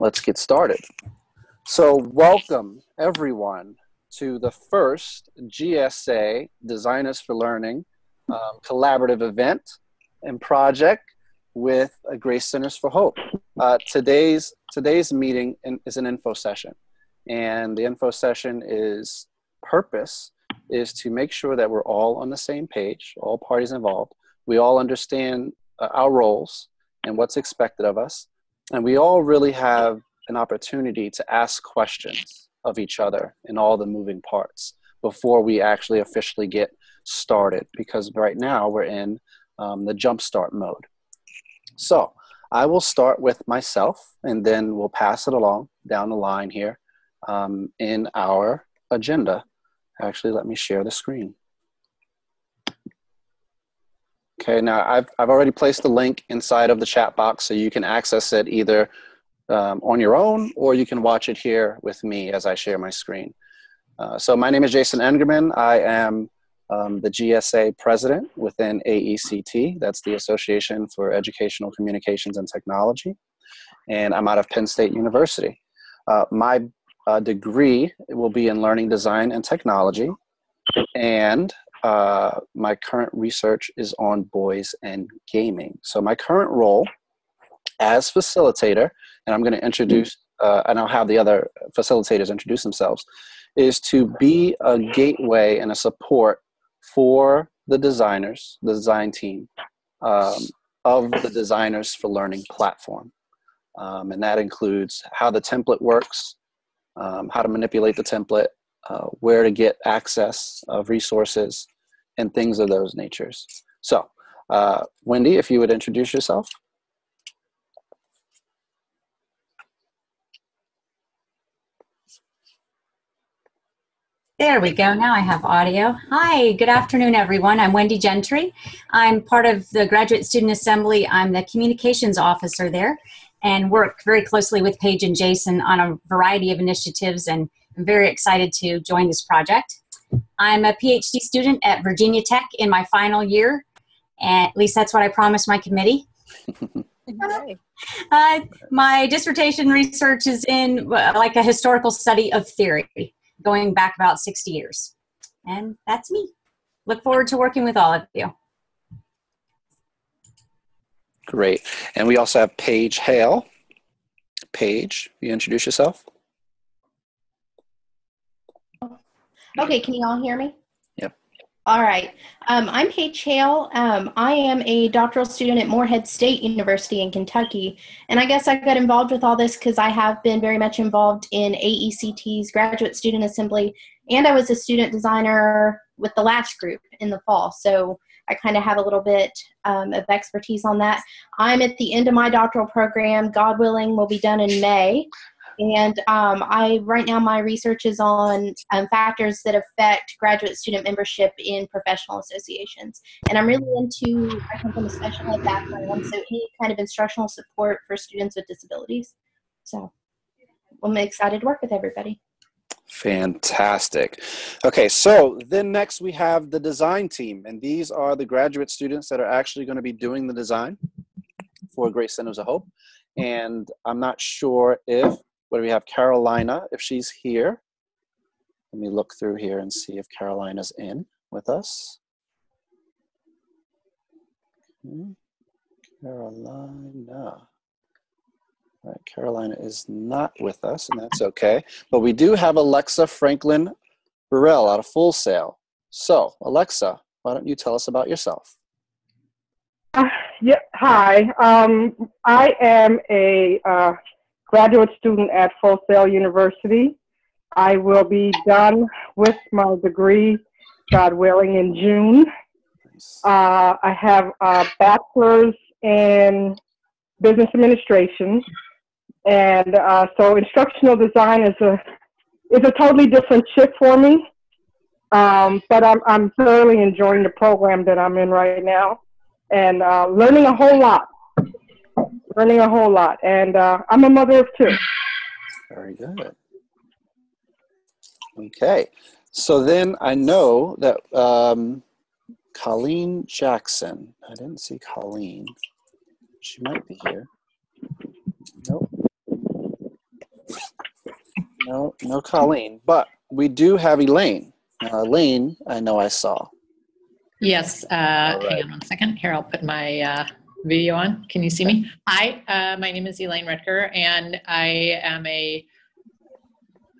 let's get started. So welcome everyone to the first GSA Designers for Learning um, collaborative event and project with Grace Centers for Hope. Uh, today's, today's meeting in, is an info session and the info session is purpose is to make sure that we're all on the same page, all parties involved. We all understand uh, our roles and what's expected of us. And we all really have an opportunity to ask questions of each other in all the moving parts before we actually officially get started because right now we're in um, the jumpstart mode. So I will start with myself and then we'll pass it along down the line here um, in our agenda. Actually, let me share the screen. Okay, now I've, I've already placed the link inside of the chat box so you can access it either um, on your own or you can watch it here with me as I share my screen. Uh, so my name is Jason Engerman. I am um, the GSA president within AECT. That's the Association for Educational Communications and Technology. And I'm out of Penn State University. Uh, my uh, degree will be in learning design and technology. And uh, my current research is on boys and gaming. So my current role as facilitator, and I'm going to introduce, uh, and I'll have the other facilitators introduce themselves, is to be a gateway and a support for the designers, the design team, um, of the Designers for Learning platform. Um, and that includes how the template works, um, how to manipulate the template, uh, where to get access of resources, and things of those natures. So, uh, Wendy, if you would introduce yourself. There we go. Now I have audio. Hi, good afternoon, everyone. I'm Wendy Gentry. I'm part of the Graduate Student Assembly. I'm the communications officer there and work very closely with Paige and Jason on a variety of initiatives and I'm very excited to join this project. I'm a PhD student at Virginia Tech in my final year. At least that's what I promised my committee. uh, my dissertation research is in uh, like a historical study of theory going back about 60 years. And that's me. Look forward to working with all of you. Great. And we also have Paige Hale. Paige, you introduce yourself? Okay, can you all hear me? Yep. All right. Um, I'm Paige Hale. Um, I am a doctoral student at Morehead State University in Kentucky. And I guess I got involved with all this because I have been very much involved in AECT's Graduate Student Assembly. And I was a student designer with the last group in the fall. So I kind of have a little bit um, of expertise on that. I'm at the end of my doctoral program. God willing, will be done in May. And um, I right now my research is on um, factors that affect graduate student membership in professional associations. And I'm really into I come from a special ed background, so any kind of instructional support for students with disabilities. So I'm excited to work with everybody. Fantastic. Okay, so then next we have the design team, and these are the graduate students that are actually going to be doing the design for Grace Centers of Hope. And I'm not sure if what do we have? Carolina, if she's here. Let me look through here and see if Carolina's in with us. Okay. Carolina. All right, Carolina is not with us, and that's okay. But we do have Alexa Franklin Burrell out of Full Sail. So, Alexa, why don't you tell us about yourself? Uh, yeah, hi. Um, I am a uh, graduate student at Full Sail University. I will be done with my degree, God willing, in June. Uh, I have a bachelor's in business administration, and uh, so instructional design is a is a totally different shift for me. Um, but I'm I'm thoroughly enjoying the program that I'm in right now, and uh, learning a whole lot learning a whole lot. And uh, I'm a mother of two. Very good. Okay. So then I know that um, Colleen Jackson, I didn't see Colleen. She might be here. Nope. No, no Colleen, but we do have Elaine. Uh, Elaine, I know I saw. Yes, uh, All right. hang on one second. Here, I'll put my uh, video on. Can you see me? Hi, uh, my name is Elaine Rutger, and I am a.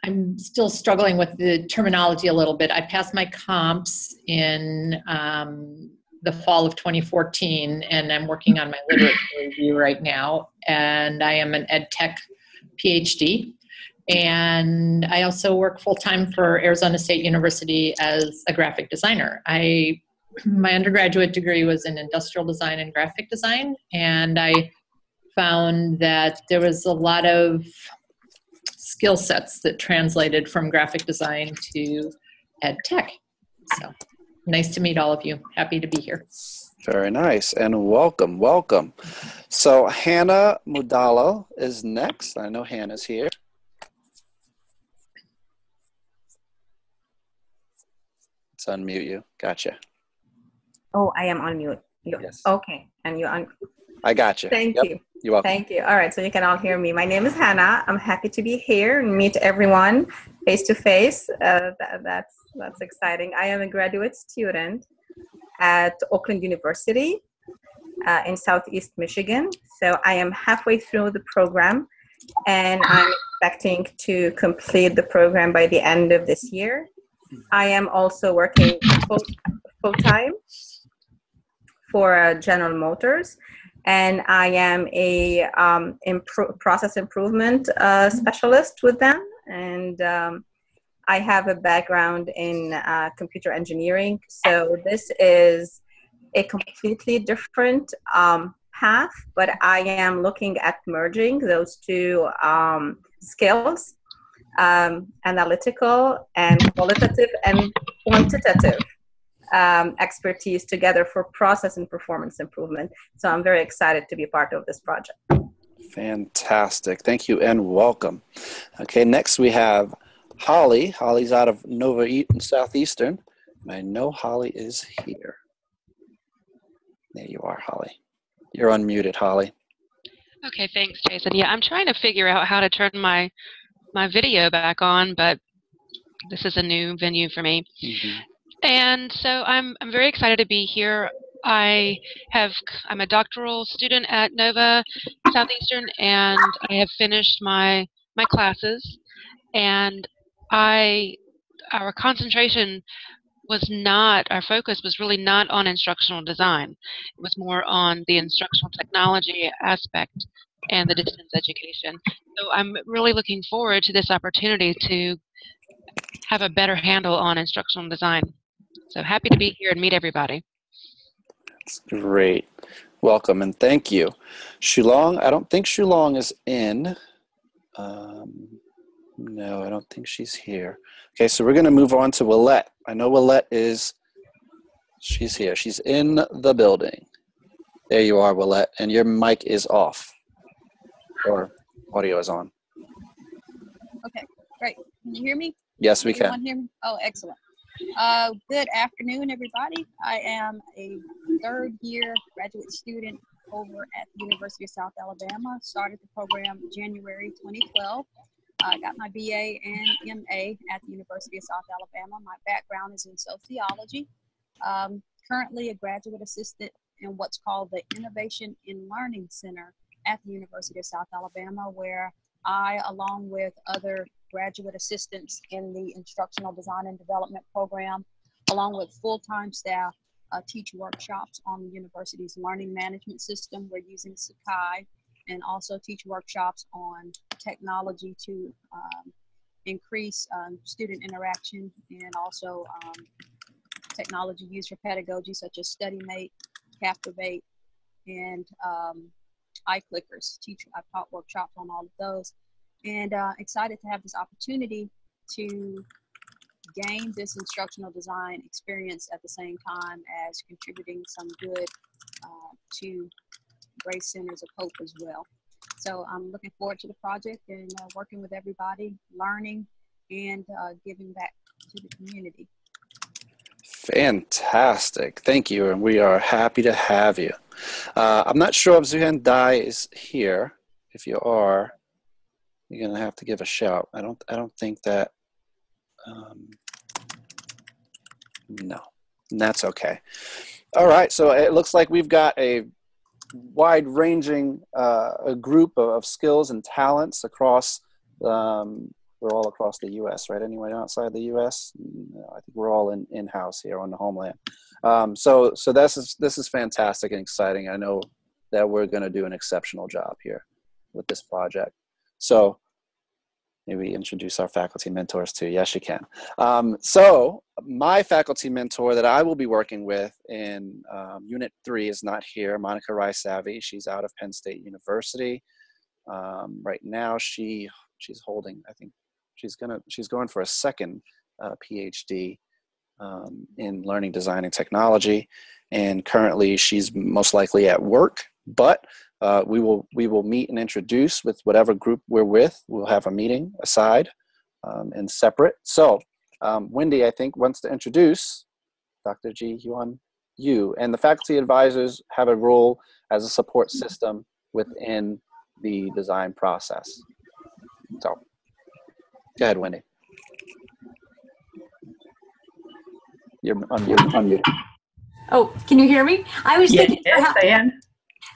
I'm still struggling with the terminology a little bit. I passed my comps in um, the fall of 2014, and I'm working on my literature review right now. And I am an ed tech PhD. And I also work full time for Arizona State University as a graphic designer. I my undergraduate degree was in industrial design and graphic design, and I found that there was a lot of skill sets that translated from graphic design to ed tech. So nice to meet all of you. Happy to be here. Very nice, and welcome, welcome. So Hannah Mudalo is next. I know Hannah's here. Let's unmute you. Gotcha. Oh, I am on mute. You, Yes. Okay, and you on. I got you. Thank Yep, you. You're welcome. Thank you. All right, so you can all hear me. My name is Hannah. I'm happy to be here and meet everyone face to face. Uh, tha- That's that's exciting. I am a graduate student at Oakland University uh, in Southeast Michigan. So I am halfway through the program, and I'm expecting to complete the program by the end of this year. I am also working full full time for uh, General Motors and I am a um, impro- process improvement uh, specialist with them. And um, I have a background in uh, computer engineering. So this is a completely different um, path, but I am looking at merging those two um, skills um, analytical and qualitative and quantitative um, expertise together for process and performance improvement. So I'm very excited to be part of this project. Fantastic. Thank you and welcome. Okay, next we have Holly. Holly's out of Nova Eaton Southeastern. I know Holly is here. There you are, Holly. You're unmuted, Holly. Okay, thanks, Jason. Yeah, I'm trying to figure out how to turn my my video back on, but this is a new venue for me. And so I'm I'm very excited to be here. I have I'm a doctoral student at Nova Southeastern and I have finished my my classes and I our concentration was not our focus was really not on instructional design. It was more on the instructional technology aspect and the distance education. So I'm really looking forward to this opportunity to have a better handle on instructional design. So happy to be here and meet everybody. That's great. Welcome and thank you. Shulong, I don't think Shulong is in. Um, no, I don't think she's here. Okay, so we're going to move on to Willette. I know Willette is, she's here. She's in the building. There you are, Willette, and your mic is off. Or audio is on. Okay, great. Can you hear me? Yes, we Everyone can. hear me? Oh, excellent. Uh, good afternoon, everybody. I am a third year graduate student over at the University of South Alabama. Started the program January 2012. I got my BA and MA at the University of South Alabama. My background is in sociology. Um, currently a graduate assistant in what's called the Innovation in Learning Center at the University of South Alabama, where I, along with other graduate assistants in the instructional design and development program, along with full-time staff, uh, teach workshops on the university's learning management system. We're using Sakai and also teach workshops on technology to um, increase um, student interaction and also um, technology used for pedagogy such as StudyMate, Captivate, and um, iClickers. Teach, I've taught workshops on all of those and uh, excited to have this opportunity to gain this instructional design experience at the same time as contributing some good uh, to Grace Centers of Hope as well. So I'm looking forward to the project and uh, working with everybody, learning and uh, giving back to the community. Fantastic. Thank you. And we are happy to have you. Uh, I'm not sure if Zuhan Dai is here. If you are, you're gonna have to give a shout. I don't I don't think that um, no, that's okay. All right, so it looks like we've got a wide ranging uh, a group of, of, skills and talents across um, we're all across the U.S. right anyone outside the U.S. I think we're all in in house here on the homeland um, so so this is this is fantastic and exciting I know that we're going to do an exceptional job here with this project so maybe introduce our faculty mentors too. Yes, you can. Um, so my faculty mentor that I will be working with in um, Unit 3 is not here, Monica Rice-Savvy. She's out of Penn State University. Um, right now she she's holding, I think she's gonna she's going for a second uh, PhD um, in learning design and technology. And currently she's most likely at work, but uh, we will we will meet and introduce with whatever group we're with. We'll have a meeting aside um, and separate. So um, Wendy, I think, wants to introduce Dr. Ji Hyun Yu, and the faculty advisors have a role as a support system within the design process. So, go ahead, Wendy. You're unmuted. unmuted. Oh, can you hear me? I was yes, thinking. Yes, I am.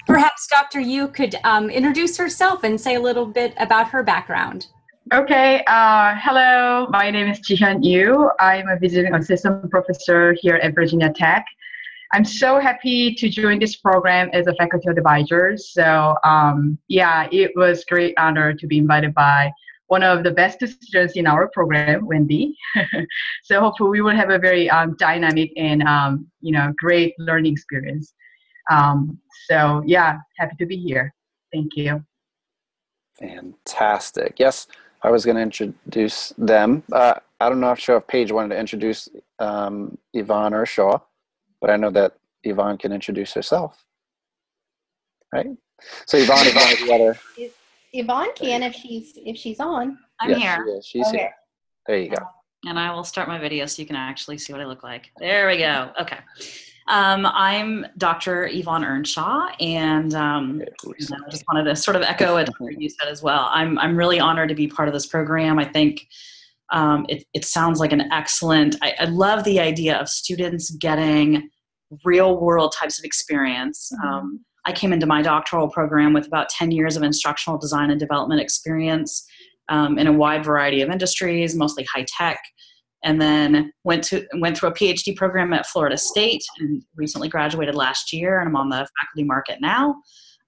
Perhaps Dr. Yu could um, introduce herself and say a little bit about her background. Okay, uh, hello, my name is Jihyun Yu. I'm a visiting assistant professor here at Virginia Tech. I'm so happy to join this program as a faculty advisor. So um, yeah, it was great honor to be invited by one of the best students in our program, Wendy. so hopefully we will have a very um, dynamic and um, you know great learning experience. Um, so yeah, happy to be here. Thank you. Fantastic. Yes, I was going to introduce them. Uh, I don't know if sure if Paige wanted to introduce um, Yvonne or Shaw, but I know that Yvonne can introduce herself. Right? So Yvonne, Yvonne, you gotta. Yvonne can if she's if she's on. I'm yes, here. She is. She's Okay. here. There you go. And I will start my video so you can actually see what I look like. There we go. Okay. Um, I'm Dr. Yvonne Earnshaw, and um, Okay, who is you know, I just wanted to sort of echo what you said as well. I'm, I'm really honored to be part of this program. I think um, it, it sounds like an excellent, I, I love the idea of students getting real world types of experience. Um, I came into my doctoral program with about 10 years of instructional design and development experience um, in a wide variety of industries, mostly high tech and then went to went through a PhD program at Florida State and recently graduated last year and I'm on the faculty market now.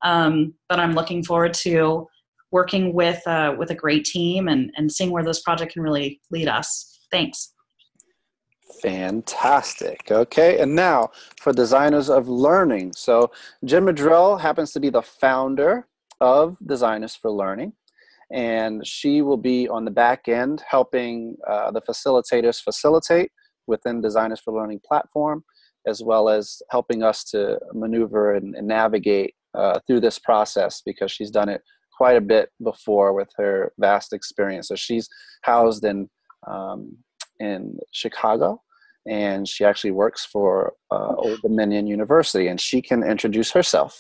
Um, but I'm looking forward to working with uh, with a great team and and seeing where this project can really lead us. Thanks. Fantastic. Okay, and now for designers of learning. So Jen Maddrell happens to be the founder of Designers for Learning, and she will be on the back end helping uh, the facilitators facilitate within Designers for Learning platform, as well as helping us to maneuver and, and navigate uh, through this process because she's done it quite a bit before with her vast experience. So she's housed in um, in Chicago, and she actually works for uh, Old Dominion University, and she can introduce herself.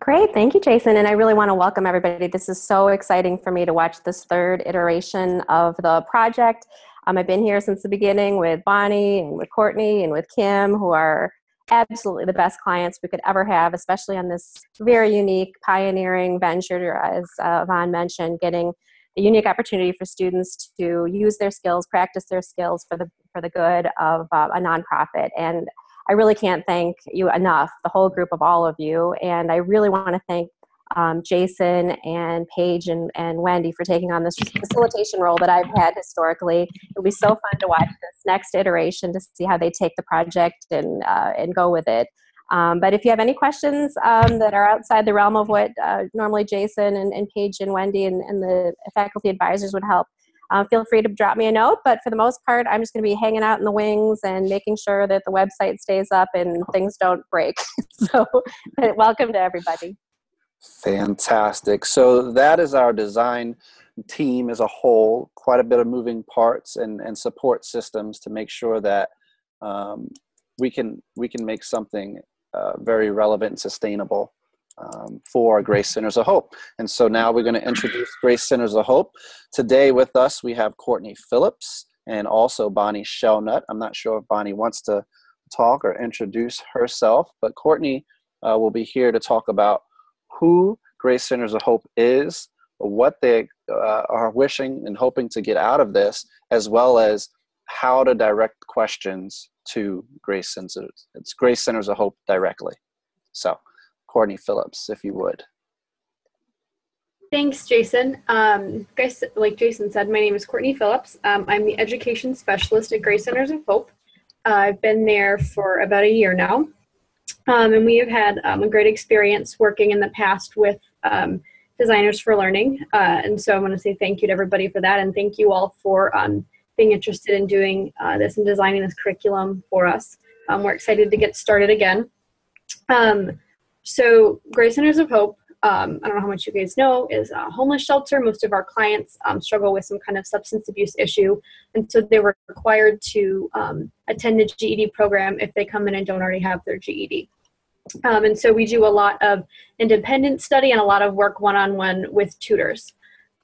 Great, thank you, Jason. And I really want to welcome everybody. This is so exciting for me to watch this third iteration of the project. Um, I've been here since the beginning with Bonnie and with Courtney and with Kim, who are absolutely the best clients we could ever have, especially on this very unique, pioneering venture, as uh, mentioned, getting a unique opportunity for students to use their skills, practice their skills for the for the good of uh, a nonprofit. And I really can't thank you enough, the whole group of all of you. And I really want to thank um, Jason and Paige and, and Wendy for taking on this facilitation role that I've had historically. It'll be so fun to watch this next iteration to see how they take the project and, uh, and go with it. Um, but if you have any questions um, that are outside the realm of what uh, normally Jason and, and Paige and Wendy and, and the faculty advisors would help, uh, feel free to drop me a note. But for the most part, I'm just going to be hanging out in the wings and making sure that the website stays up and things don't break. so welcome to everybody. Fantastic. So that is our design team as a whole, quite a bit of moving parts and, and support systems to make sure that um, we can we can make something uh, very relevant and sustainable um, for Grace Centers of Hope. And so now we're going to introduce Grace Centers of Hope. Today with us, we have Courtney Phillips and also Bonnie Shellnut. I'm not sure if Bonnie wants to talk or introduce herself, but Courtney uh, will be here to talk about who Grace Centers of Hope is, what they uh, are wishing and hoping to get out of this, as well as how to direct questions to Grace Centers. It's Grace Centers of Hope directly. So, Courtney Phillips, if you would. Thanks, Jason. Um, guys, like Jason said, my name is Courtney Phillips. Um, I'm the education specialist at Grace Centers of Hope. Uh, I've been there for about a year now. Um, and we have had um, a great experience working in the past with um, Designers for Learning. Uh, and so I want to say thank you to everybody for that. And thank you all for um, being interested in doing uh, this and designing this curriculum for us. We're excited to get started again. Um, so Grace Centers of Hope, um, I don't know how much you guys know, is a homeless shelter. Most of our clients um, struggle with some kind of substance abuse issue. And so they were required to um, attend the GED program if they come in and don't already have their GED. Um, and so we do a lot of independent study and a lot of work one-on-one with tutors.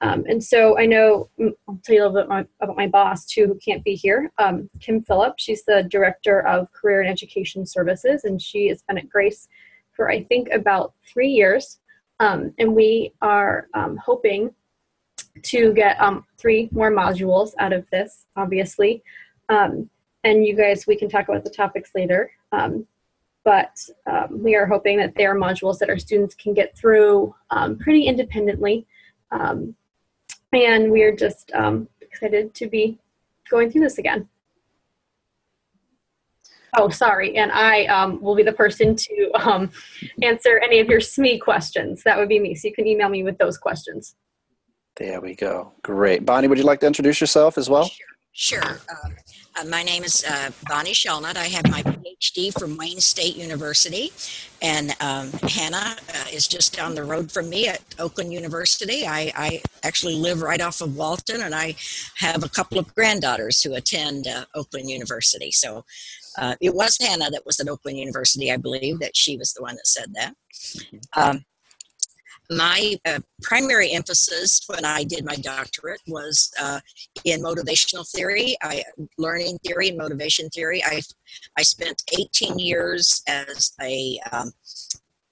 Um, and so I know, mm, I'll tell you a little bit my, about my boss too, who can't be here, um, Kim Phillip. She's the Director of Career and Education Services, and she has been at Grace for I think about three years. Um, and we are um, hoping to get um, three more modules out of this, obviously. Um, and you guys, we can talk about the topics later but um, we are hoping that they are modules that our students can get through um, pretty independently. Um, and we are just um, excited to be going through this again. Oh, sorry, and I um, will be the person to um, answer any of your SME questions. That would be me, so you can email me with those questions. There we go. Great. Bonnie, would you like to introduce yourself as well? Sure. sure. Uh, my name is uh, Bonnie Shelnut. I have my PhD from Wayne State University, and um, Hannah uh, is just down the road from me at Oakland University. I, I, actually live right off of Walton, and I have a couple of granddaughters who attend uh, Oakland University. So uh, it was Hannah that was at Oakland University, I believe, that she was the one that said that. Mm-hmm. Um, my uh, primary emphasis when I did my doctorate was uh, in motivational theory, I, learning theory and motivation theory. I, I spent 18 years as a um,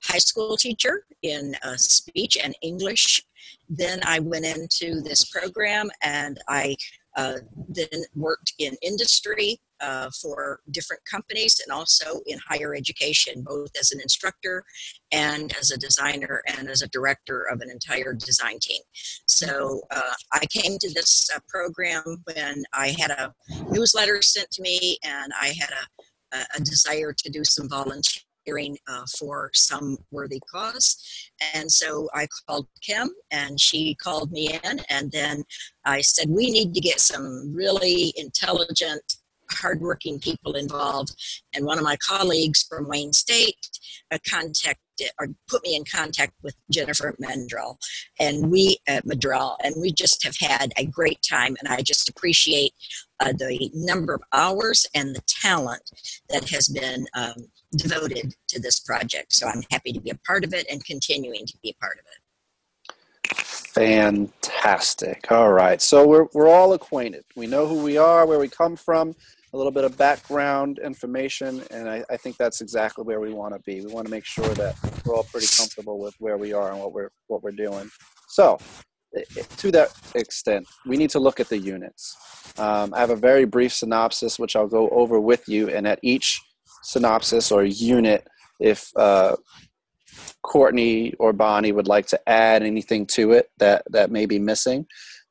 high school teacher in uh, speech and English. Then I went into this program and I uh, then worked in industry uh, for different companies and also in higher education, both as an instructor and as a designer and as a director of an entire design team. So uh, I came to this uh, program when I had a newsletter sent to me and I had a, a desire to do some volunteer uh, for some worthy cause. And so I called Kim and she called me in. And then I said, We need to get some really intelligent, hardworking people involved. And one of my colleagues from Wayne State uh, contacted or put me in contact with Jennifer Mendrell and we at uh, Maddrell and we just have had a great time and I just appreciate uh, the number of hours and the talent that has been um, devoted to this project. So I'm happy to be a part of it and continuing to be a part of it. Fantastic. All right. So we're, we're all acquainted. We know who we are, where we come from, a little bit of background information, and I, I think that's exactly where we want to be. We want to make sure that we're all pretty comfortable with where we are and what we're, what we're doing. So to that extent, we need to look at the units. Um, I have a very brief synopsis, which I'll go over with you, and at each synopsis or unit if uh, Courtney or Bonnie would like to add anything to it that that may be missing.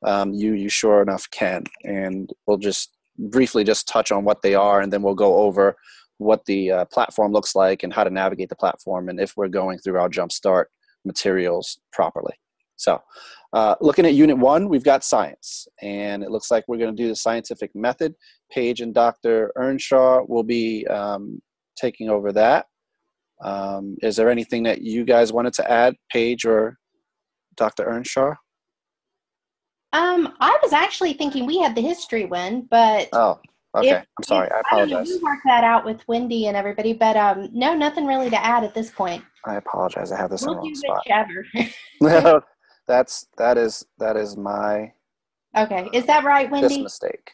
Um, you you sure enough can, and we'll just briefly just touch on what they are, and then we'll go over what the uh, platform looks like and how to navigate the platform, and if we're going through our Jumpstart materials properly. So, uh, looking at Unit One, we've got science, and it looks like we're going to do the scientific method. Paige and Dr. Earnshaw will be um, taking over that. Um, is there anything that you guys wanted to add, Paige or Dr. Earnshaw? Um, I was actually thinking we had the history one, but oh. Okay, If- I'm sorry. I if- don't know, apologize. You work that out with Wendy and everybody, but um, no, nothing really to add at this point. I apologize. I have this in We'll the do wrong spot. whichever. That's that is that is my okay, is that right, just Wendy? mistake.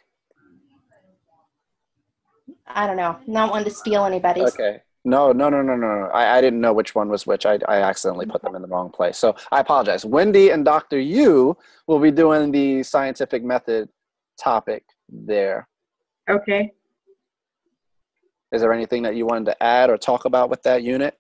I don't know. Not one to steal anybody's. Okay. No, no, no, no, no. no. I, I didn't know which one was which. I, I accidentally put them in the wrong place. So I apologize. Wendy and Dr. Yu will be doing the scientific method topic there. Okay. Is there anything that you wanted to add or talk about with that unit?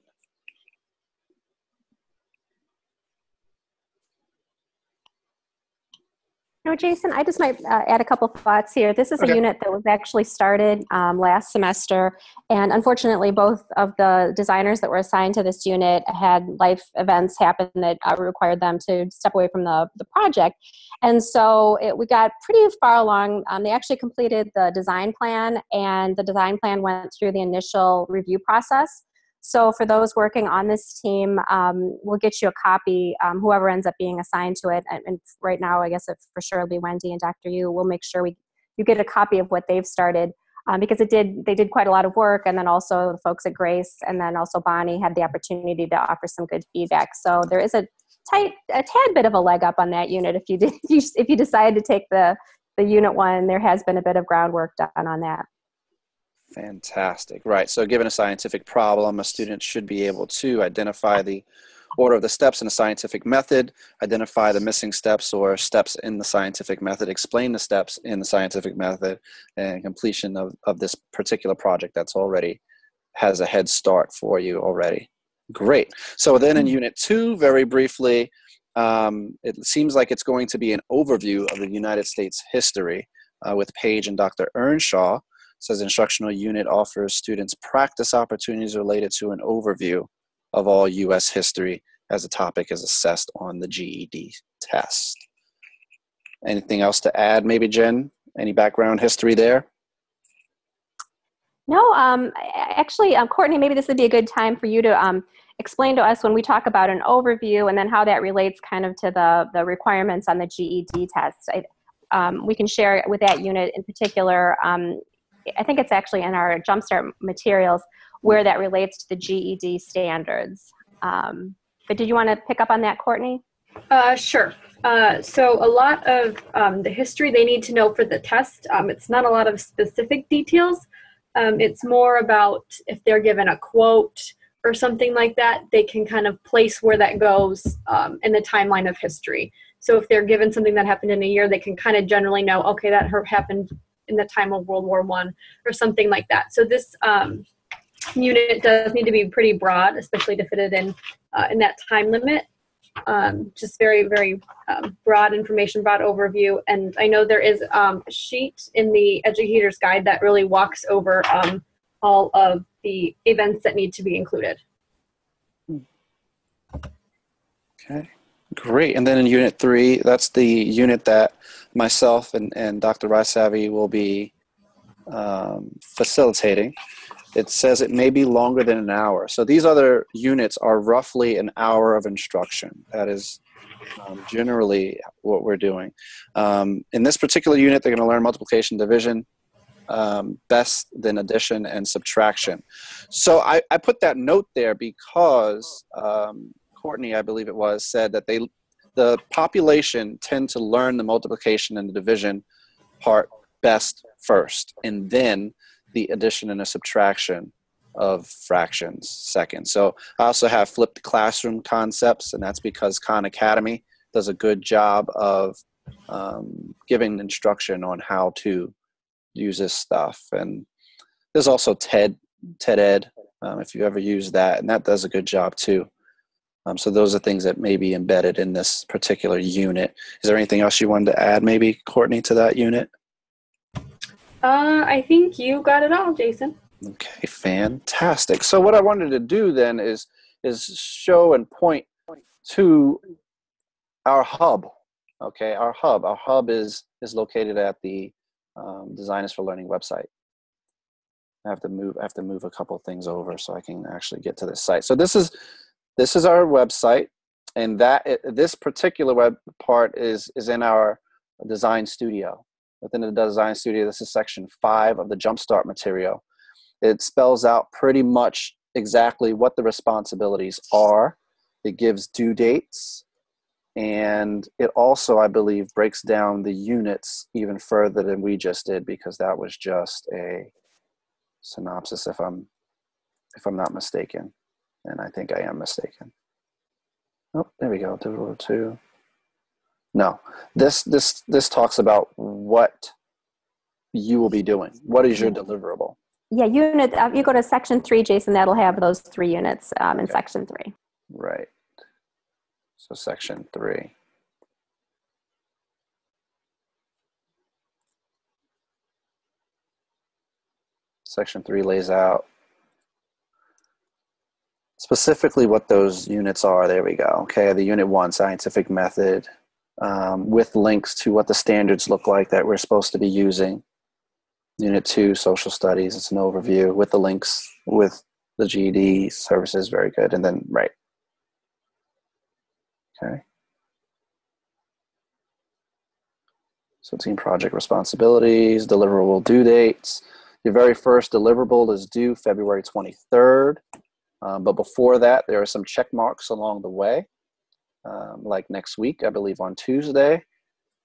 No, Jason, I just might uh, add a couple thoughts here. This is Okay. a unit that was actually started um, last semester, and unfortunately, both of the designers that were assigned to this unit had life events happen that uh, required them to step away from the, the project. And so it, we got pretty far along. Um, they actually completed the design plan, and the design plan went through the initial review process. So for those working on this team, um, we'll get you a copy, um, whoever ends up being assigned to it. And, right now, I guess it for sure will be Wendy and Dr. Yu. We'll make sure we you get a copy of what they've started um, because it did they did quite a lot of work, and then also the folks at Grace, and then also Bonnie had the opportunity to offer some good feedback. So there is a tight a tad bit of a leg up on that unit if you did if you, if you decide to take the the unit one. There has been a bit of groundwork done on that. Fantastic. Right. So, given a scientific problem, a student should be able to identify the order of the steps in a scientific method, identify the missing steps or steps in the scientific method, explain the steps in the scientific method, and completion of, of this particular project that's already has a head start for you already. Great. So, then in Unit 2, very briefly, um, it seems like it's going to be an overview of the United States history uh, with Paige and Dr. Earnshaw says instructional unit offers students practice opportunities related to an overview of all U.S. history as the topic is assessed on the GED test. Anything else to add, maybe Jen? Any background history there? No, um, actually, um, Courtney, maybe this would be a good time for you to um, explain to us when we talk about an overview and then how that relates kind of to the, the requirements on the GED test. I, um, we can share with that unit in particular. Um, I think it's actually in our Jumpstart materials where that relates to the GED standards. Um, but did you want to pick up on that, Courtney? Uh, sure. Uh, so a lot of um, the history they need to know for the test. Um, it's not a lot of specific details. Um, it's more about if they're given a quote or something like that, they can kind of place where that goes um, in the timeline of history. So if they're given something that happened in a year, they can kind of generally know, okay, that happened in the time of World War One or something like that. So this um, unit does need to be pretty broad, especially to fit it in uh, in that time limit. Um, just very, very um, broad information, broad overview. And I know there is um, a sheet in the Educator's Guide that really walks over um, all of the events that need to be included. Okay, great. And then in Unit 3, that's the unit that myself and, and Dr. Raisavi will be um, facilitating. It says it may be longer than an hour. So these other units are roughly an hour of instruction. That is um, generally what we're doing. Um, in this particular unit, they're going to learn multiplication, division, um, best, then addition, and subtraction. So I, I put that note there because um, Courtney, I believe it was, said that they the population tend to learn the multiplication and the division part best first, and then the addition and the subtraction of fractions second. So I also have flipped classroom concepts, and that's because Khan Academy does a good job of um, giving instruction on how to use this stuff. And there's also TED, TED Ed, um, if you ever use that, and that does a good job too. Um, so those are things that may be embedded in this particular unit. Is there anything else you wanted to add, maybe Courtney, to that unit? Uh, I think you got it all, Jason. Okay, fantastic. So what I wanted to do then is is show and point to our hub. Okay, our hub. Our hub is is located at the um, Designers for Learning website. I have to move. I have to move a couple things over so I can actually get to this site. So this is this is our website, and that this particular web part is is in our design studio. within the Design Studio. This is section five of the Jumpstart material. It spells out pretty much exactly what the responsibilities are. It gives due dates, and it also, I believe, breaks down the units even further than we just did because that was just a synopsis, if I'm if I'm not mistaken, and I think I am mistaken. Oh, there we go. Deliverable two. No, this this this talks about what you will be doing. What is your deliverable? Yeah, unit. Uh, you go to section three, Jason. That'll have those three units um, in Okay. section three. Right. So section three. Section three lays out specifically what those units are. There we go. Okay, the unit one, scientific method, um, with links to what the standards look like that we're supposed to be using. Unit two, social studies, it's an overview with the links with the GED services, very good. And then, right. Okay. So team project responsibilities, deliverable due dates. Your very first deliverable is due February 23rd. Um, but before that, there are some check marks along the way. Um, like next week, I believe on Tuesday,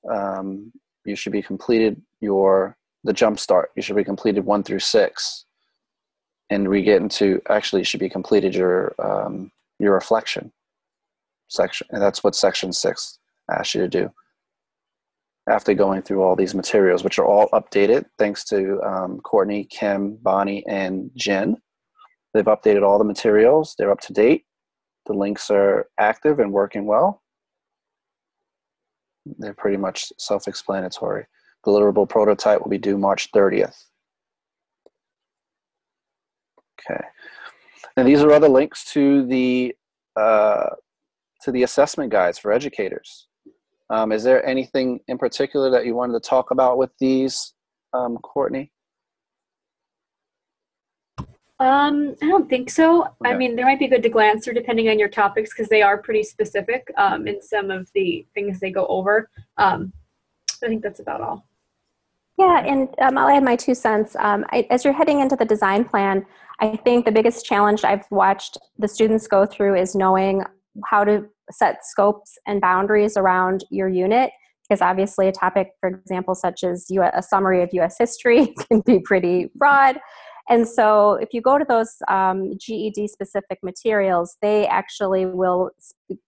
um, you should be completed your the jump start. You should be completed one through six, and we get into actually you should be completed your um, your reflection section, and that's what section six asks you to do. After going through all these materials, which are all updated thanks to um, Courtney, Kim, Bonnie, and Jen. They've updated all the materials. They're up to date. The links are active and working well. They're pretty much self-explanatory. Deliverable prototype will be due March 30th. Okay. And these are other links to the uh, to the assessment guides for educators. Um, is there anything in particular that you wanted to talk about with these, um, Courtney? Um, I don't think so. I mean, they might be good to glance through depending on your topics because they are pretty specific um, in some of the things they go over. Um, I think that's about all. Yeah, and um, I'll add my two cents. Um, I, as you're heading into the design plan, I think the biggest challenge I've watched the students go through is knowing how to set scopes and boundaries around your unit. Because obviously, a topic, for example, such as U- a summary of US history, can be pretty broad. And so, if you go to those um, GED specific materials, they actually will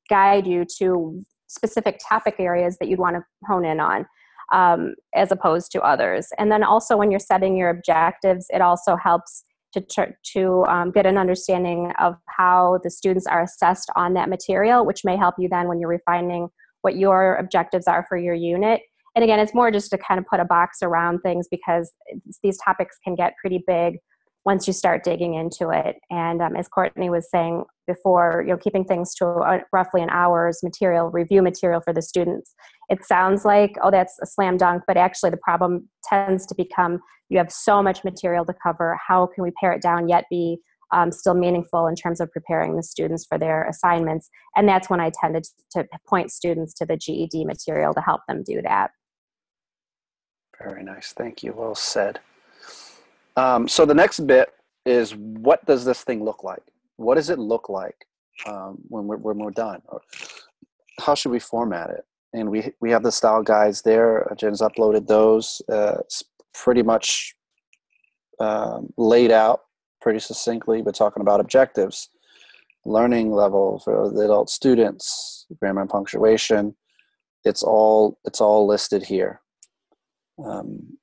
guide you to specific topic areas that you'd want to hone in on um, as opposed to others. And then also when you're setting your objectives, it also helps to, to um, get an understanding of how the students are assessed on that material, which may help you then when you're refining what your objectives are for your unit. And again, it's more just to kind of put a box around things because these topics can get pretty big once you start digging into it. And um, as Courtney was saying before, you know, keeping things to uh, roughly an hour's material, review material for the students. It sounds like, oh, that's a slam dunk, but actually the problem tends to become you have so much material to cover. How can we pare it down yet be um, still meaningful in terms of preparing the students for their assignments? And that's when I tended to point students to the GED material to help them do that. Very nice. Thank you. Well said. Um, so the next bit is what does this thing look like? What does it look like um, when, we're, when we're done? How should we format it? And we, we have the style guides there. Jen's uploaded those. Uh, it's pretty much um, laid out pretty succinctly. We're talking about objectives, learning level for the adult students, grammar and punctuation. It's all, it's all listed here. Um,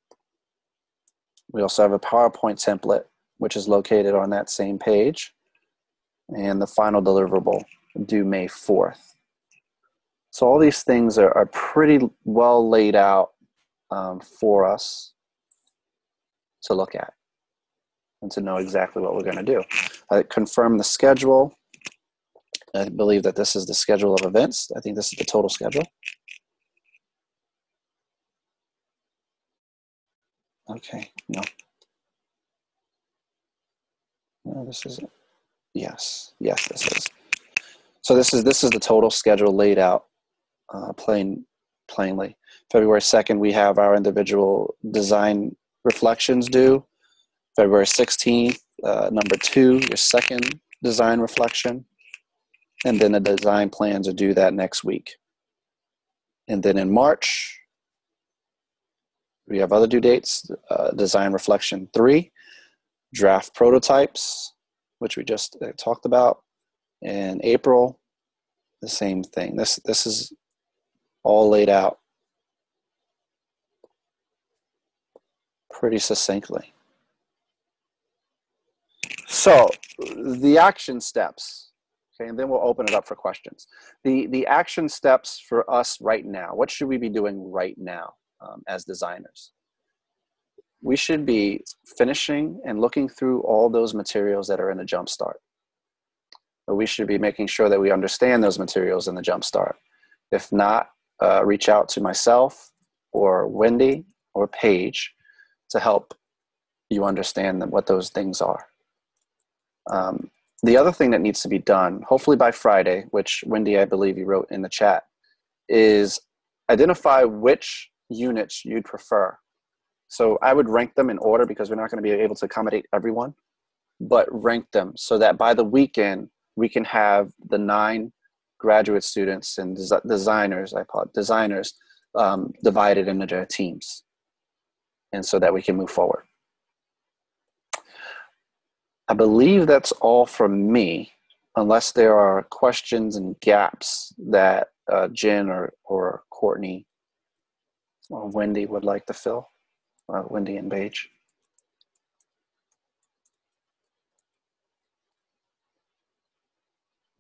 we also have a PowerPoint template, which is located on that same page. And the final deliverable due May 4th. So all these things are, are pretty well laid out um, for us to look at and to know exactly what we're going to do. I confirm the schedule. I believe that this is the schedule of events. I think this is the total schedule. Okay, no. No, this isn't. Yes, yes, this is. So this is this is the total schedule laid out, uh, plain plainly. February 2nd, we have our individual design reflections due. February 16th, uh, number two, your second design reflection. And then the design plans are due that next week. And then in March, we have other due dates, uh, design reflection three, draft prototypes, which we just uh, talked about. In April, the same thing. This, this is all laid out pretty succinctly. So the action steps, okay, and then we'll open it up for questions. The, the action steps for us right now, what should we be doing right now um, as designers? We should be finishing and looking through all those materials that are in the Jumpstart. But we should be making sure that we understand those materials in the Jumpstart. If not, uh, reach out to myself or Wendy or Paige to help you understand what those things are. Um, the other thing that needs to be done, hopefully by Friday, which Wendy, I believe you wrote in the chat, is identify which units you'd prefer. So I would rank them in order because we're not going to be able to accommodate everyone, but rank them so that by the weekend we can have the nine graduate students and des designers, I call it designers, um, divided into their teams, and so that we can move forward. I believe that's all from me, unless there are questions and gaps that uh, Jen or, or Courtney Wendy would like to fill, uh, Wendy and Paige.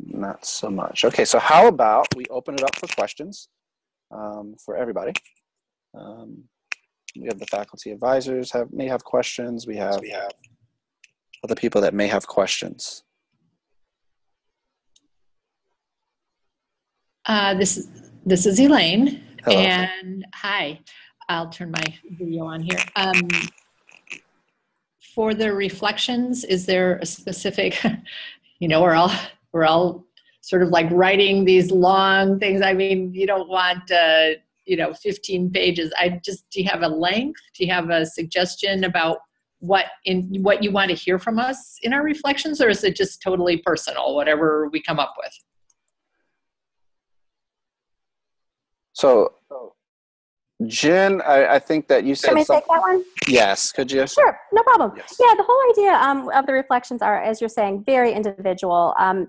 Not so much. Okay, so how about we open it up for questions um, for everybody. Um, we have the faculty advisors have may have questions. We have, we have other people that may have questions. Uh, this, this is Elaine. Hello. And hi, I'll turn my video on here. Um, for the reflections, is there a specific, you know, we're all, we're all sort of like writing these long things. I mean, you don't want, uh, you know, 15 pages. I just, do you have a length? Do you have a suggestion about what in what you want to hear from us in our reflections or is it just totally personal whatever we come up with so jen i, I think that you said Can I take that one? yes could you Sure, no problem. Yeah, the whole idea um, of the reflections are, as you're saying, very individual. Um,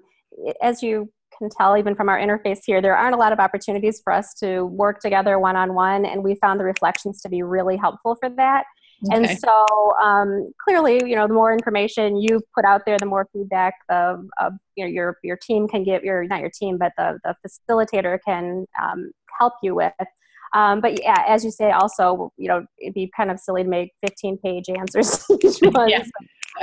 as you can tell, even from our interface here, there aren't a lot of opportunities for us to work together one on one, and we found the reflections to be really helpful for that. Okay. And so um, clearly, you know, the more information you put out there, the more feedback the uh, you know your your team can give your not your team, but the the facilitator can um, help you with. Um, but yeah, as you say, also, you know, it'd be kind of silly to make 15 page answers to each one. Yeah.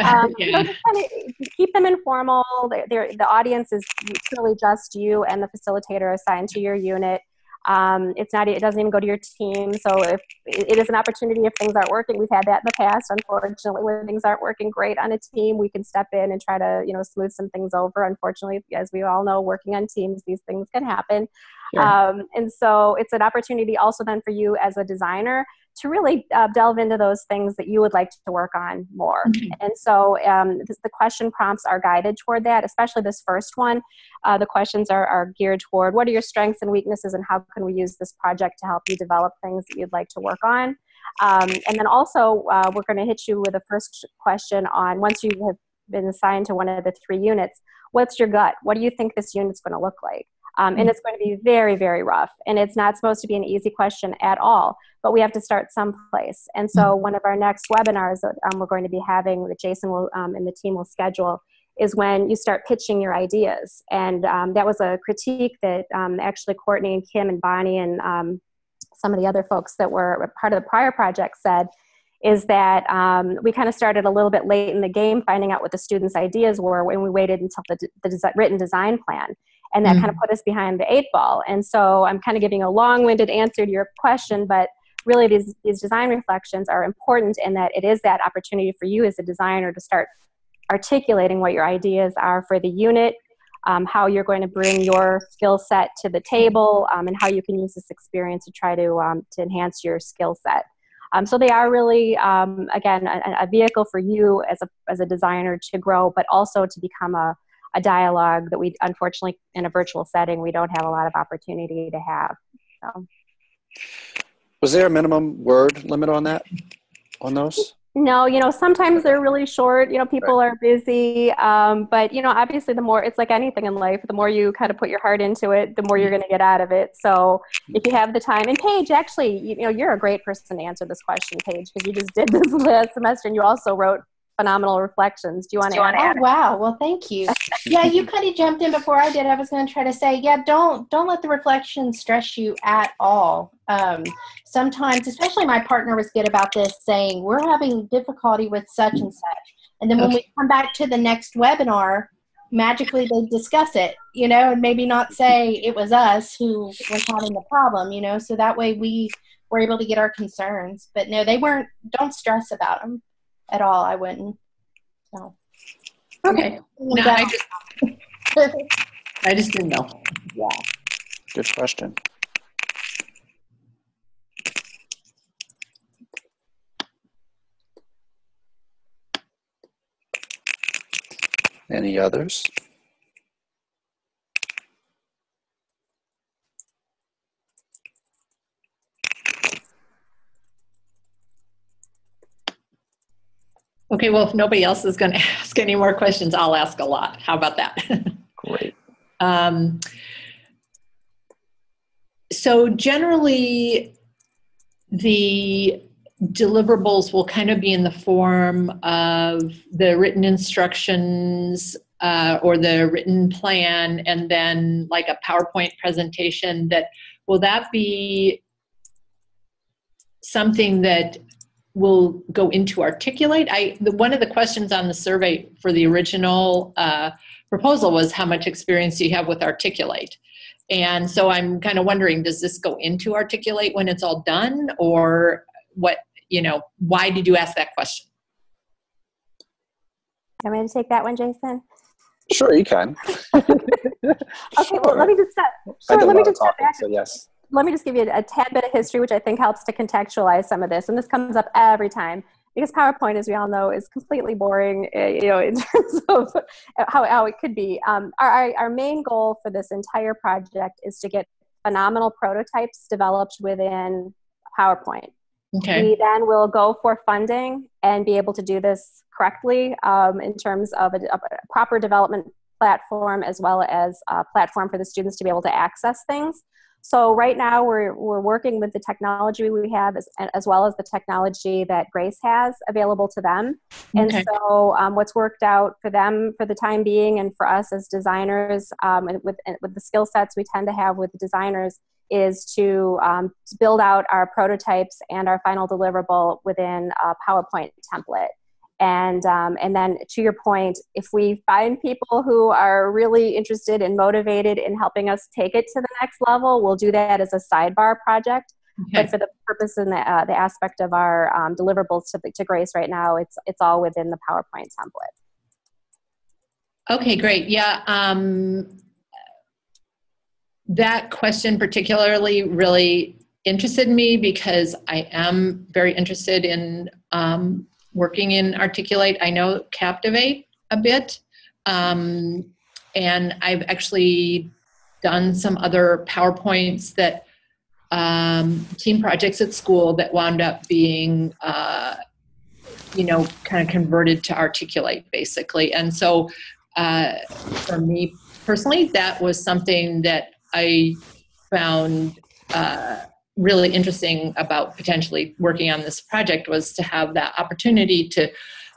Um, you know, Yeah. just kind of keep them informal. They're, they're, the audience is truly just you and the facilitator assigned to your unit. Um, it's not, it doesn't even go to your team. So if it is an opportunity if things aren't working, we've had that in the past, unfortunately, when things aren't working great on a team, we can step in and try to, you know, smooth some things over. Unfortunately, as we all know, working on teams, these things can happen. Sure. Um, and so it's an opportunity also then for you as a designer to really uh, delve into those things that you would like to work on more. And so um, this, the question prompts are guided toward that, especially this first one. Uh, the questions are, are geared toward what are your strengths and weaknesses and how can we use this project to help you develop things that you'd like to work on. Um, and then also uh, we're going to hit you with a first question on once you have been assigned to one of the three units, what's your gut? What do you think this unit's going to look like? Um, and Mm. it's going to be very, very rough. And it's not supposed to be an easy question at all, but we have to start someplace. And so, one of our next webinars that um, we're going to be having, that Jason will um, and the team will schedule, is when you start pitching your ideas. And um, that was a critique that um, actually Courtney and Kim and Bonnie and um, some of the other folks that were part of the prior project said is that um, we kind of started a little bit late in the game finding out what the students' ideas were when we waited until the, the written design plan. And that kind of put us behind the eight ball. And so I'm kind of giving a long winded answer to your question, but really these, these design reflections are important in that it is that opportunity for you as a designer to start articulating what your ideas are for the unit um, how you're going to bring your skill set to the table, um, and how you can use this experience to try to, um, to enhance your skill set. Um, so they are really, um, again, a, a, vehicle for you as a, as a designer to grow, but also to become a, a dialogue that we, unfortunately, in a virtual setting, we don't have a lot of opportunity to have. So. Was there a minimum word limit on that, on those? No, you know, sometimes they're really short. You know, people right. are busy. Um, but, you know, obviously, the more it's like anything in life, the more you kind of put your heart into it, the more you're going to get out of it. So if you have the time, and Paige, actually, you, you know, you're a great person to answer this question, Paige, because you just did this last semester and you also wrote phenomenal reflections. Do you want to add? Oh, wow. Well, thank you. yeah, you kind of jumped in before I did. I was going to try to say, yeah, don't don't let the reflections stress you at all. Um, sometimes, especially my partner was good about this, saying we're having difficulty with such and such, and then when we come back to the next webinar, magically they discuss it, you know, and maybe not say it was us who was having the problem, you know, so that way we were able to get our concerns. But no, they weren't. Don't stress about them at all. I wouldn't. So. Okay. No, I just, I just didn't know. Yeah. Good question. Any others? Okay, well, if nobody else is going to ask any more questions, I'll ask a lot. How about that? Great. um, so generally, the deliverables will kind of be in the form of the written instructions uh, or the written plan and then like a PowerPoint presentation that will that be something that will go into articulate. I the, one of the questions on the survey for the original uh, proposal was how much experience do you have with articulate? And so I'm kind of wondering, does this go into articulate when it's all done, or what? You know, why did you ask that question? I'm going to take that one, Jason. Sure, you can. okay, well, let me just step. Sure, let me just step back. So yes let me just give you a, a tad bit of history, which I think helps to contextualize some of this. And this comes up every time because PowerPoint, as we all know, is completely boring, uh, you know, in terms of how, how it could be. Um, our, our main goal for this entire project is to get phenomenal prototypes developed within PowerPoint. Okay. We then will go for funding and be able to do this correctly um, in terms of a, a, proper development platform as well as a platform for the students to be able to access things. So right now we're, we're working with the technology we have as, as well as the technology that Grace has available to them. And okay. so um, what's worked out for them for the time being and for us as designers um, and with, and with the skill sets we tend to have with designers is to, um, to build out our prototypes and our final deliverable within a PowerPoint template. And, um, and then to your point, if we find people who are really interested and motivated in helping us take it to the next level, we'll do that as a sidebar project. Okay. But for the purpose and the, uh, the aspect of our um, deliverables to, to Grace right now, it's, it's all within the PowerPoint template. Okay, great. Yeah. Um, that question particularly really interested me because I am very interested in um, working in Articulate. I know Captivate a bit, um, and I've actually done some other PowerPoints that um, team projects at school that wound up being, uh, you know, kind of converted to Articulate basically. And so uh, for me personally, that was something that I found uh, really interesting about potentially working on this project was to have that opportunity to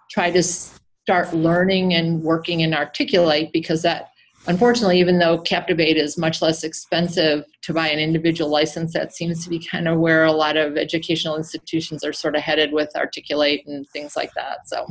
try to start learning and working and articulate because that unfortunately even though captivate is much less expensive to buy an individual license that seems to be kind of where a lot of educational institutions are sort of headed with articulate and things like that so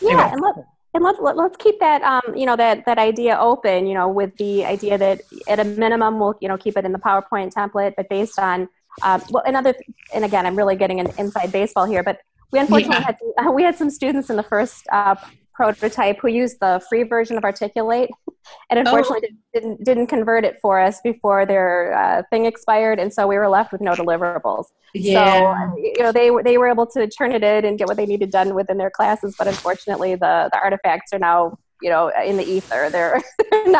yeah anyway. love look and let's let, us let us keep that um, you know that that idea open you know with the idea that at a minimum we'll you know keep it in the powerpoint template but based on um, well another and again i'm really getting an inside baseball here but we unfortunately yeah. had we had some students in the first uh, prototype who used the free version of Articulate, and unfortunately Oh. didn't didn't convert it for us before their uh, thing expired, and so we were left with no deliverables. Yeah. So you know they were- they were able to turn it in and get what they needed done within their classes, but unfortunately the the artifacts are now you know in the ether. They're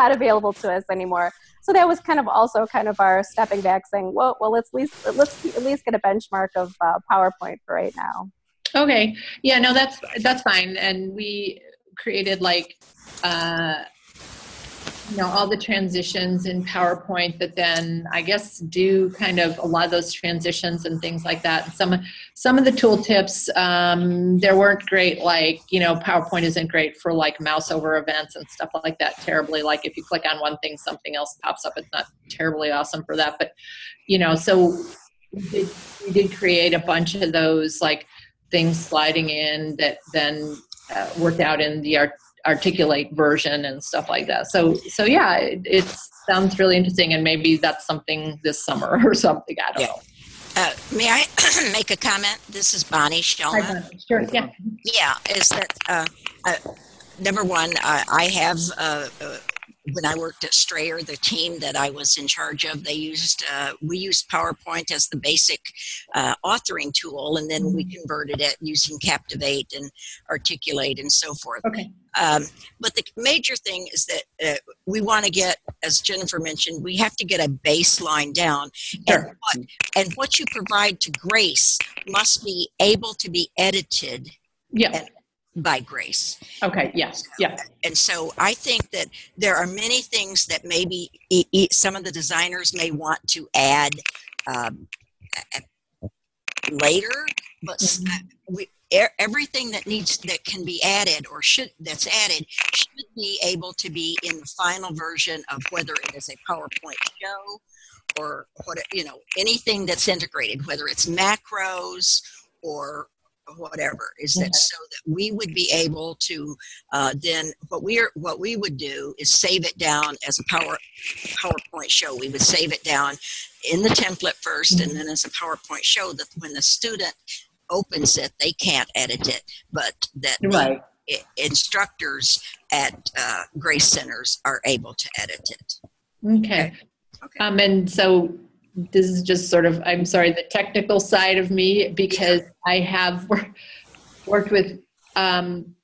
not available to us anymore. So that was kind of also kind of our stepping back, saying, well, well, let's at least let's at least get a benchmark of uh, PowerPoint for right now. Okay. Yeah, no, that's that's fine. And we created like uh you know all the transitions in PowerPoint that then I guess do kind of a lot of those transitions and things like that. Some some of the tooltips um there weren't great like, you know, PowerPoint isn't great for like mouse over events and stuff like that terribly like if you click on one thing something else pops up. It's not terribly awesome for that, but you know, so we did, we did create a bunch of those like things sliding in that then uh, worked out in the art, articulate version and stuff like that. So so yeah, it, it sounds really interesting, and maybe that's something this summer or something. I don't know. Uh, may I make a comment? This is Bonnie Shellman. Hi, Bonnie. Sure. Yeah. Yeah, is that uh, uh, number one? Uh, I have uh, when I worked at Strayer, the team that I was in charge of, they used uh, we used PowerPoint as the basic uh, authoring tool, and then we converted it using Captivate and Articulate and so forth. Okay. Um, but the major thing is that uh, we want to get, as Jennifer mentioned, we have to get a baseline down. And, what, and what you provide to Grace must be able to be edited yeah. By Grace. Okay. Yes. Yeah. And so I think that there are many things that maybe e- e- some of the designers may want to add um, later, but s- uh, we, everything that needs that can be added or should that's added should be able to be in the final version of whether it is a PowerPoint show or what you know anything that's integrated, whether it's macros or whatever is that so that we would be able to uh, then what we're what we would do is save it down as a power powerpoint show. We would save it down in the template 1st and then as a powerpoint show that when the student opens it they can't edit it but that Right. instructors at uh, grace centers are able to edit it. Okay, Okay. Um, and so this is just sort of, I'm sorry, the technical side of me because I have worked with, um,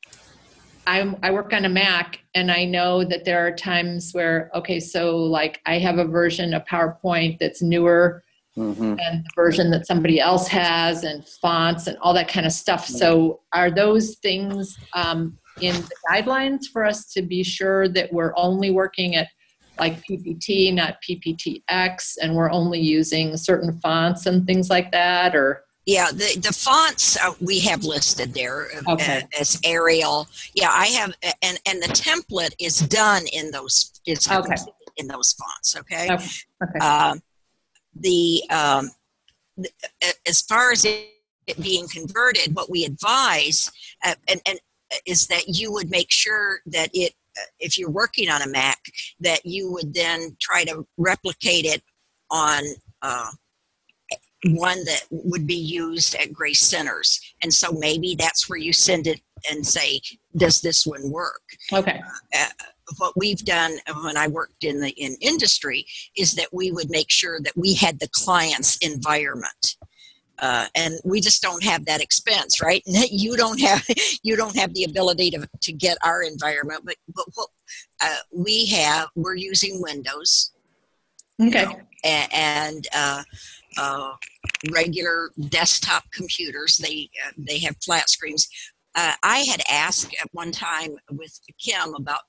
I'm, I work on a Mac and I know that there are times where, okay, so like I have a version of PowerPoint that's newer Mhm. and the version that somebody else has and fonts and all that kind of stuff. So are those things um, in the guidelines for us to be sure that we're only working at like PPT, not PPTX, and we're only using certain fonts and things like that, or? Yeah, the, the fonts uh, we have listed there uh, Okay. uh, as Arial. Yeah, I have, and and the template is done in those is Okay. in those fonts. Okay. Okay. Okay. Um, the um, th- as far as it, it being converted, what we advise uh, and and is that you would make sure that it, uh, if you're working on a Mac, that you would then try to replicate it on. Uh, one that would be used at Grace Centers. And so maybe that's where you send it and say, does this one work? Okay. Uh, what we've done when I worked in the in industry is that we would make sure that we had the client's environment. Uh, and we just don't have that expense, right? You don't have you don't have the ability to, to get our environment, but but what uh, we have, we're using Windows Okay. a- and uh, uh, regular desktop computers. They uh, they have flat screens. Uh, I had asked at one time with Kim about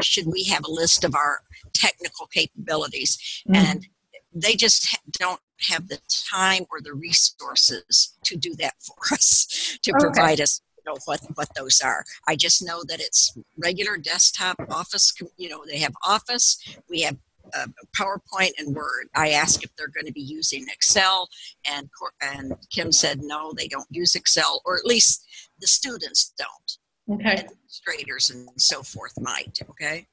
should we have a list of our technical capabilities, and they just don't have the time or the resources to do that for us to Okay. provide us you know what what those are i just know that it's regular desktop office you know they have office we have uh, PowerPoint and Word. I asked if they're going to be using Excel, and and Kim said no, they don't use Excel, or at least the students don't. Okay. Administrators and so forth might. Okay.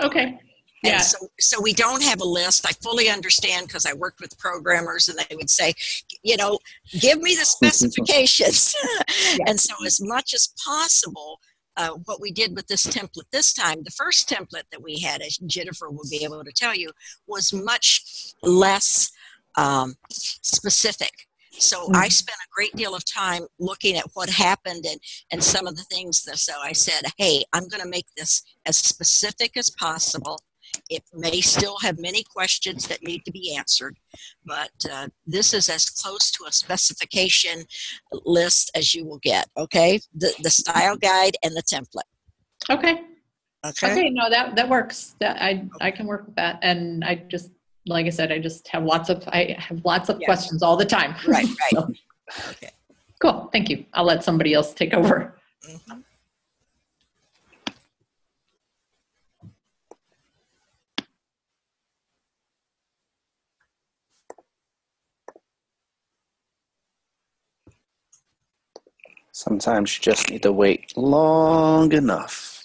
Okay. And Yeah. so, so we don't have a list. I fully understand because I worked with programmers and they would say, you know, give me the specifications. And so, as much as possible, uh, what we did with this template this time, the first template that we had, as Jennifer will be able to tell you, was much less um, specific. So I spent a great deal of time looking at what happened and, and some of the things that, so I said, hey, I'm going to make this as specific as possible. It may still have many questions that need to be answered, but uh, this is as close to a specification list as you will get, okay? The, the style guide and the template. Okay. Okay. Okay, no, that, that works. That, I, I can work with that. And I just, like I said, I just have lots of, I have lots of Yeah. questions all the time. Right, right. So, Okay. Cool, thank you. I'll let somebody else take over. Mhm. Sometimes you just need to wait long enough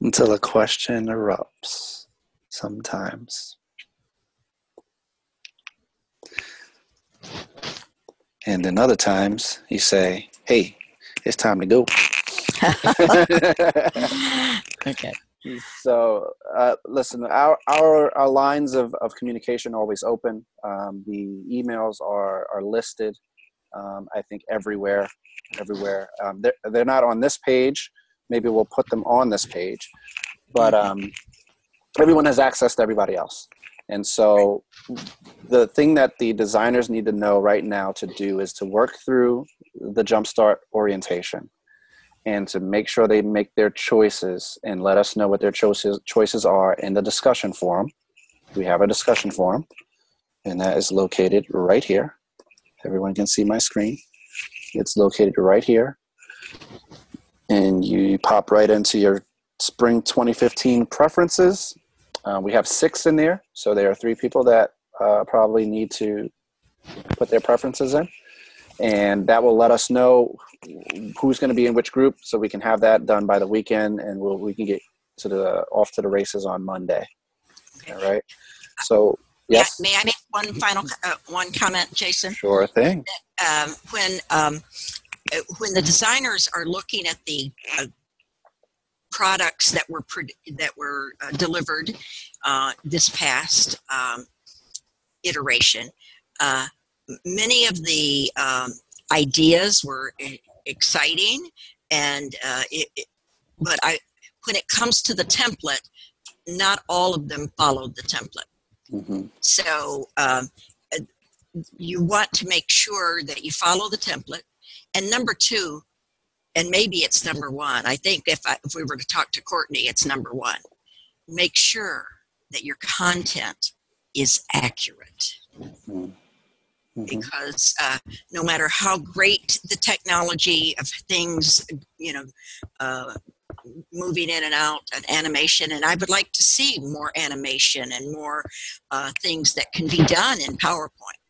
until a question erupts. Sometimes. And then other times you say, hey, it's time to go. Okay. So, uh, listen, our, our, our lines of, of communication are always open. Um, the emails are, are listed, um, I think, everywhere. Everywhere. Um, they're, they're not on this page. Maybe we'll put them on this page. But um, everyone has access to everybody else. And so, the thing that the designers need to know right now to do is to work through the Jumpstart orientation and to make sure they make their choices and let us know what their choices choices are in the discussion forum. We have a discussion forum, and that is located right here. Everyone can see my screen. It's located right here, and you pop right into your spring 2015 preferences. Uh, we have six in there, so there are three people that uh, probably need to put their preferences in and that will let us know who's going to be in which group so we can have that done by the weekend and we'll, we can get to the off to the races on monday all right so yes May I make one final uh, one comment, Jason? sure thing um, when um, when the designers are looking at the uh, products that were that were uh, delivered uh, this past um, iteration, uh, many of the um, ideas were exciting, and uh, it, it- but I when it comes to the template, not all of them followed the template. Hmm So um, uh, you want to make sure that you follow the template. And number two, and maybe it's number one. I think if I, if we were to talk to Courtney, it's number one. Make sure that your content is accurate hmm because uh, no matter how great the technology of things, you know, uh, moving in and out and animation, and I would like to see more animation and more uh, things that can be done in PowerPoint.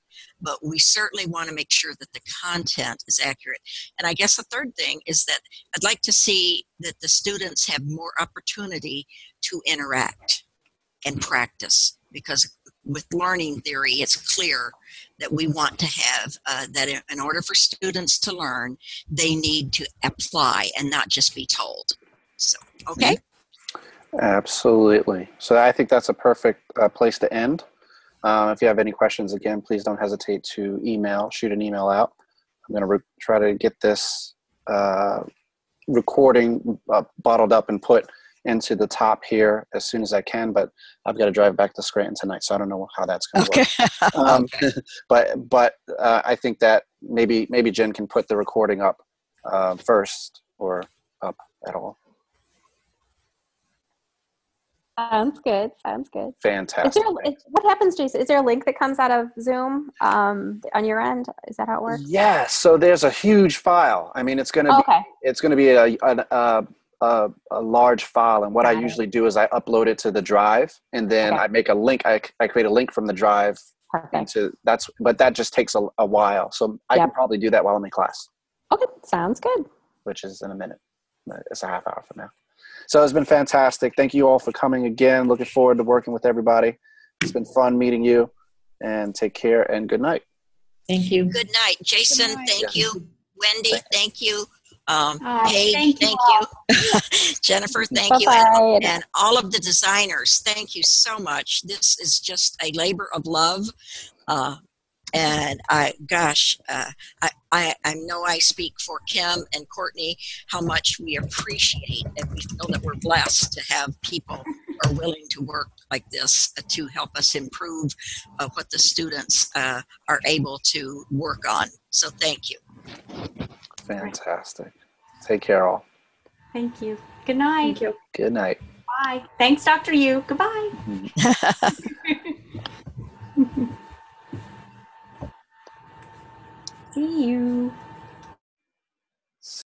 But we certainly want to make sure that the content is accurate. And I guess the third thing is that I'd like to see that the students have more opportunity to interact and practice because with learning theory, it's clear that we want to have uh, that in- in order for students to learn, they need to apply and not just be told. So, okay? absolutely so i think that's a perfect uh, place to end uh, if you have any questions again please don't hesitate to email shoot an email out i'm going to re- try to get this uh, recording uh, bottled up and put into the top here as soon as I can, but I've got to drive back to Scranton tonight, so I don't know how that's going to work. Um, but but uh, I think that maybe maybe Jen can put the recording up uh, first or up at all. Sounds good. Sounds good. Fantastic. there, is, what happens, Jason? Is there a link that comes out of Zoom um, on your end? Is that how it works? Yes. So there's a huge file. I mean, it's going to Oh, be okay. it's going to be a, a, a, a, a large file. And what I it. usually do is I upload it to the drive, and then Okay. I make a link. I, I create a link from the drive Perfect. into that's. But that just takes a, a while. So I can probably do that while I'm in class, Okay. Sounds good. which is in a minute. It's a half hour from now. So it's been fantastic. Thank you all for coming again. Looking forward to working with everybody. It's been fun meeting you. And take care and good night. Thank you. Good night. Jason, night. thank you. Wendy, thank you. Um, Oh, Paige, thank thank you you. Jennifer, thank you. And, and all of the designers, thank you so much. This is just a labor of love. Uh, and I, gosh, uh, I, I, I know I speak for Kim and Courtney how much we appreciate and we feel that we're blessed to have people who are willing to work like this uh, to help us improve uh, what the students uh, are able to work on. So thank you. Fantastic. Take care, all. Thank you. Good night. Thank you. Good night. Bye. Thanks, Dr. Yu. Goodbye. See you.